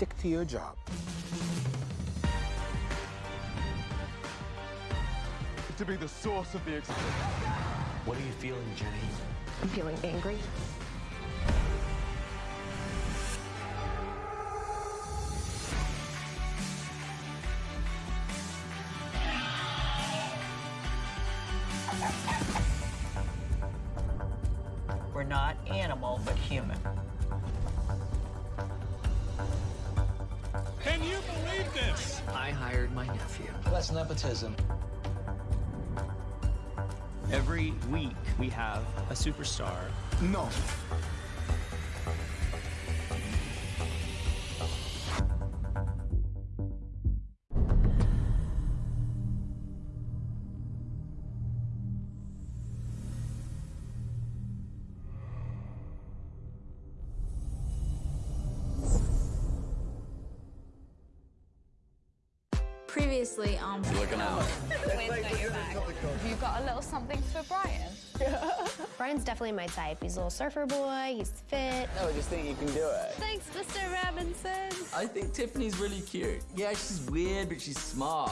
stick to your job. To be the source of the experience. What are you feeling, Jenny? I'm feeling angry. We're not animal, but human. I hired my nephew. That's nepotism. Every week we have a superstar. No. Previously um, on Looking out. Have you got a little something for Brian? Brian's definitely my type. He's a little surfer boy, he's fit. No, I just think you can do it. Thanks, Mr. Robinson. I think Tiffany's really cute. Yeah, she's weird, but she's smart.